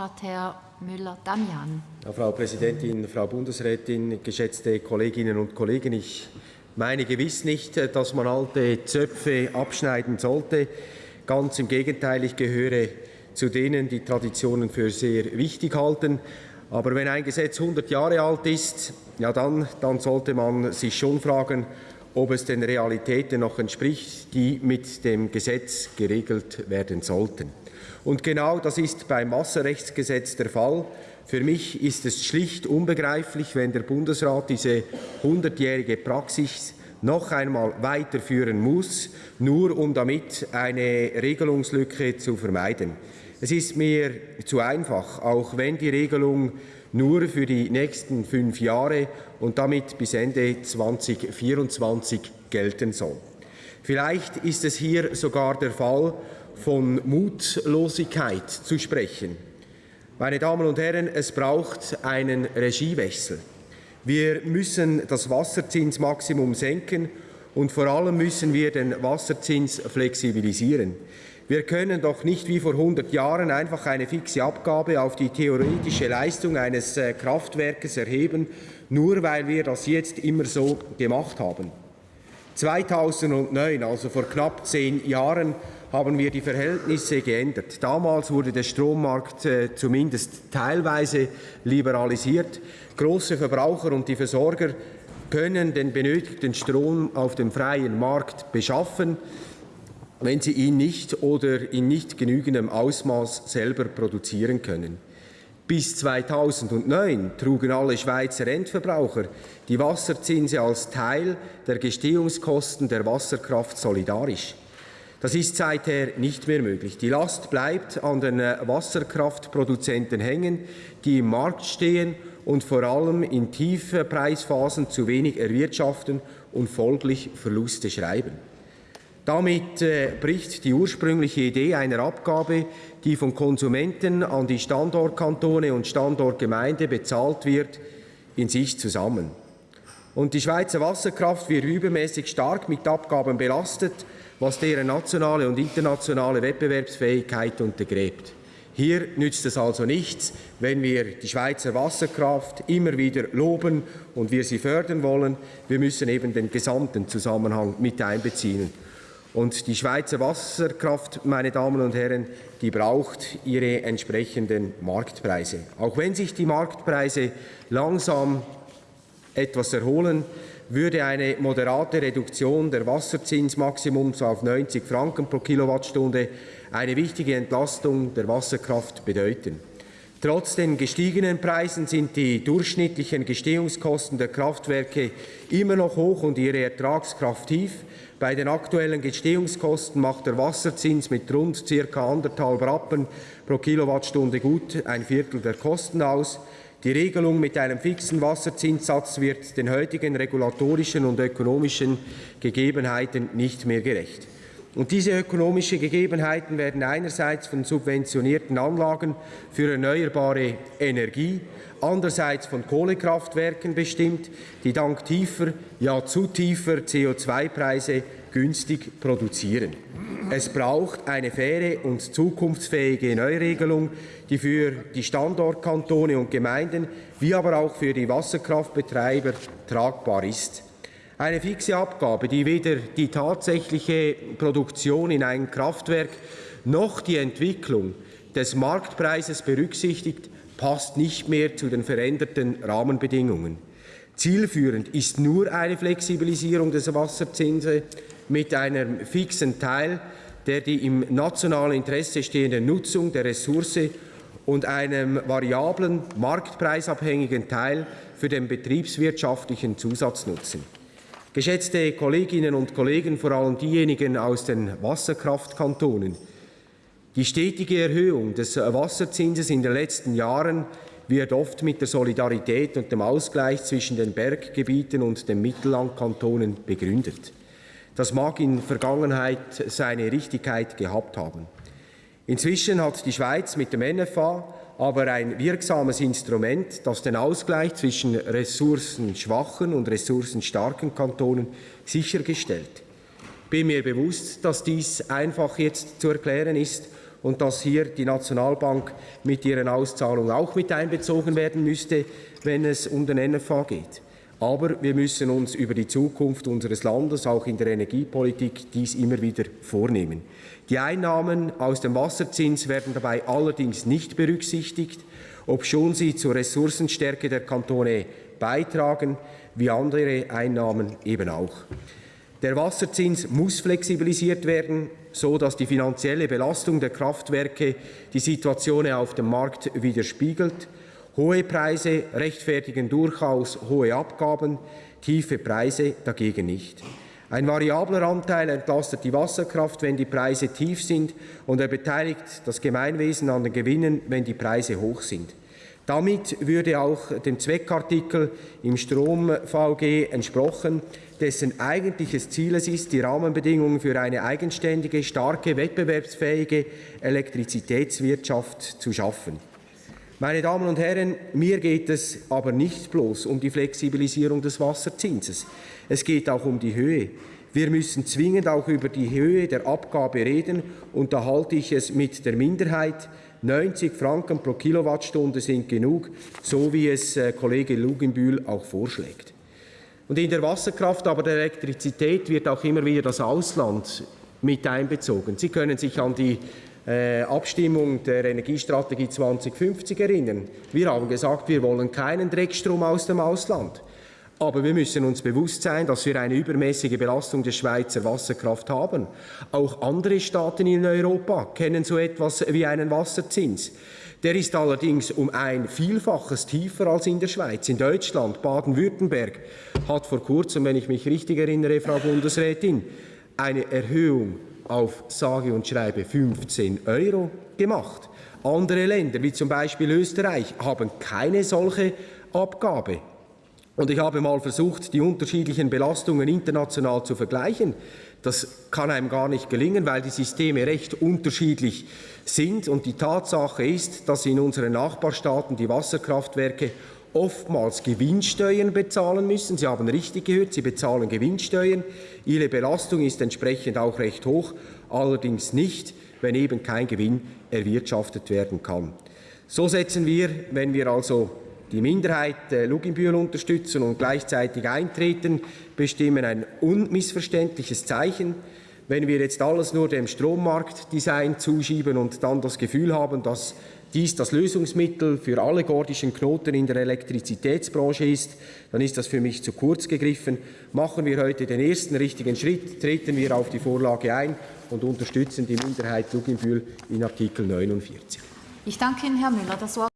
hat Herr Müller-Damian. Frau Präsidentin, Frau Bundesrätin, geschätzte Kolleginnen und Kollegen, ich meine gewiss nicht, dass man alte Zöpfe abschneiden sollte. Ganz im Gegenteil, ich gehöre zu denen, die Traditionen für sehr wichtig halten. Aber wenn ein Gesetz 100 Jahre alt ist, ja dann, dann sollte man sich schon fragen, ob es den Realitäten noch entspricht, die mit dem Gesetz geregelt werden sollten. Und genau das ist beim Wasserrechtsgesetz der Fall. Für mich ist es schlicht unbegreiflich, wenn der Bundesrat diese 100-jährige Praxis noch einmal weiterführen muss, nur um damit eine Regelungslücke zu vermeiden. Es ist mir zu einfach, auch wenn die Regelung nur für die nächsten fünf Jahre und damit bis Ende 2024 gelten soll. Vielleicht ist es hier sogar der Fall, von Mutlosigkeit zu sprechen. Meine Damen und Herren, es braucht einen Regiewechsel. Wir müssen das Wasserzinsmaximum senken und vor allem müssen wir den Wasserzins flexibilisieren. Wir können doch nicht wie vor 100 Jahren einfach eine fixe Abgabe auf die theoretische Leistung eines äh, Kraftwerkes erheben, nur weil wir das jetzt immer so gemacht haben. 2009, also vor knapp zehn Jahren, haben wir die Verhältnisse geändert. Damals wurde der Strommarkt äh, zumindest teilweise liberalisiert. Große Verbraucher und die Versorger können den benötigten Strom auf dem freien Markt beschaffen wenn sie ihn nicht oder in nicht genügendem Ausmaß selber produzieren können. Bis 2009 trugen alle Schweizer Endverbraucher die Wasserzinse als Teil der Gestehungskosten der Wasserkraft solidarisch. Das ist seither nicht mehr möglich. Die Last bleibt an den Wasserkraftproduzenten hängen, die im Markt stehen und vor allem in Tiefpreisphasen zu wenig erwirtschaften und folglich Verluste schreiben. Damit äh, bricht die ursprüngliche Idee einer Abgabe, die von Konsumenten an die Standortkantone und Standortgemeinde bezahlt wird, in sich zusammen. Und die Schweizer Wasserkraft wird übermäßig stark mit Abgaben belastet, was deren nationale und internationale Wettbewerbsfähigkeit untergräbt. Hier nützt es also nichts, wenn wir die Schweizer Wasserkraft immer wieder loben und wir sie fördern wollen. Wir müssen eben den gesamten Zusammenhang mit einbeziehen. Und die Schweizer Wasserkraft, meine Damen und Herren, die braucht ihre entsprechenden Marktpreise. Auch wenn sich die Marktpreise langsam etwas erholen, würde eine moderate Reduktion der Wasserzinsmaximums auf 90 Franken pro Kilowattstunde eine wichtige Entlastung der Wasserkraft bedeuten. Trotz den gestiegenen Preisen sind die durchschnittlichen Gestehungskosten der Kraftwerke immer noch hoch und ihre Ertragskraft tief. Bei den aktuellen Gestehungskosten macht der Wasserzins mit rund ca. anderthalb Rappen pro Kilowattstunde gut ein Viertel der Kosten aus. Die Regelung mit einem fixen Wasserzinssatz wird den heutigen regulatorischen und ökonomischen Gegebenheiten nicht mehr gerecht. Und diese ökonomischen Gegebenheiten werden einerseits von subventionierten Anlagen für erneuerbare Energie, andererseits von Kohlekraftwerken bestimmt, die dank tiefer, ja zu tiefer CO2-Preise günstig produzieren. Es braucht eine faire und zukunftsfähige Neuregelung, die für die Standortkantone und Gemeinden wie aber auch für die Wasserkraftbetreiber tragbar ist. Eine fixe Abgabe, die weder die tatsächliche Produktion in ein Kraftwerk noch die Entwicklung des Marktpreises berücksichtigt, passt nicht mehr zu den veränderten Rahmenbedingungen. Zielführend ist nur eine Flexibilisierung des Wasserzinses mit einem fixen Teil, der die im nationalen Interesse stehende Nutzung der Ressource und einem variablen, marktpreisabhängigen Teil für den betriebswirtschaftlichen Zusatznutzen. Geschätzte Kolleginnen und Kollegen, vor allem diejenigen aus den Wasserkraftkantonen, die stetige Erhöhung des Wasserzinses in den letzten Jahren wird oft mit der Solidarität und dem Ausgleich zwischen den Berggebieten und den Mittellandkantonen begründet. Das mag in Vergangenheit seine Richtigkeit gehabt haben. Inzwischen hat die Schweiz mit dem NFA aber ein wirksames Instrument, das den Ausgleich zwischen ressourcenschwachen und ressourcenstarken Kantonen sichergestellt. Ich bin mir bewusst, dass dies einfach jetzt zu erklären ist und dass hier die Nationalbank mit ihren Auszahlungen auch mit einbezogen werden müsste, wenn es um den NFA geht. Aber wir müssen uns über die Zukunft unseres Landes, auch in der Energiepolitik, dies immer wieder vornehmen. Die Einnahmen aus dem Wasserzins werden dabei allerdings nicht berücksichtigt, obschon sie zur Ressourcenstärke der Kantone beitragen, wie andere Einnahmen eben auch. Der Wasserzins muss flexibilisiert werden, so dass die finanzielle Belastung der Kraftwerke die Situation auf dem Markt widerspiegelt. Hohe Preise rechtfertigen durchaus hohe Abgaben, tiefe Preise dagegen nicht. Ein variabler Anteil entlastet die Wasserkraft, wenn die Preise tief sind, und er beteiligt das Gemeinwesen an den Gewinnen, wenn die Preise hoch sind. Damit würde auch dem Zweckartikel im Strom-VG entsprochen, dessen eigentliches Ziel es ist, die Rahmenbedingungen für eine eigenständige, starke, wettbewerbsfähige Elektrizitätswirtschaft zu schaffen. Meine Damen und Herren, mir geht es aber nicht bloß um die Flexibilisierung des Wasserzinses. Es geht auch um die Höhe. Wir müssen zwingend auch über die Höhe der Abgabe reden, und da halte ich es mit der Minderheit 90 Franken pro Kilowattstunde sind genug, so wie es äh, Kollege Luginbühl auch vorschlägt. Und in der Wasserkraft, aber der Elektrizität wird auch immer wieder das Ausland mit einbezogen. Sie können sich an die Abstimmung der Energiestrategie 2050 erinnern. Wir haben gesagt, wir wollen keinen Dreckstrom aus dem Ausland. Aber wir müssen uns bewusst sein, dass wir eine übermäßige Belastung der Schweizer Wasserkraft haben. Auch andere Staaten in Europa kennen so etwas wie einen Wasserzins. Der ist allerdings um ein Vielfaches tiefer als in der Schweiz. In Deutschland, Baden-Württemberg, hat vor kurzem, wenn ich mich richtig erinnere, Frau Bundesrätin, eine Erhöhung auf sage und schreibe 15 Euro gemacht. Andere Länder, wie zum Beispiel Österreich, haben keine solche Abgabe. Und ich habe mal versucht, die unterschiedlichen Belastungen international zu vergleichen. Das kann einem gar nicht gelingen, weil die Systeme recht unterschiedlich sind. Und die Tatsache ist, dass in unseren Nachbarstaaten die Wasserkraftwerke oftmals Gewinnsteuern bezahlen müssen. Sie haben richtig gehört, sie bezahlen Gewinnsteuern. Ihre Belastung ist entsprechend auch recht hoch, allerdings nicht, wenn eben kein Gewinn erwirtschaftet werden kann. So setzen wir, wenn wir also die Minderheit äh, Luginbühl unterstützen und gleichzeitig eintreten, bestimmen ein unmissverständliches Zeichen. Wenn wir jetzt alles nur dem Strommarktdesign zuschieben und dann das Gefühl haben, dass dies das Lösungsmittel für alle gordischen Knoten in der Elektrizitätsbranche ist, dann ist das für mich zu kurz gegriffen. Machen wir heute den ersten richtigen Schritt, treten wir auf die Vorlage ein und unterstützen die Minderheit Luginbühl in Artikel 49. Ich danke Ihnen, Herr Müller. Das Wort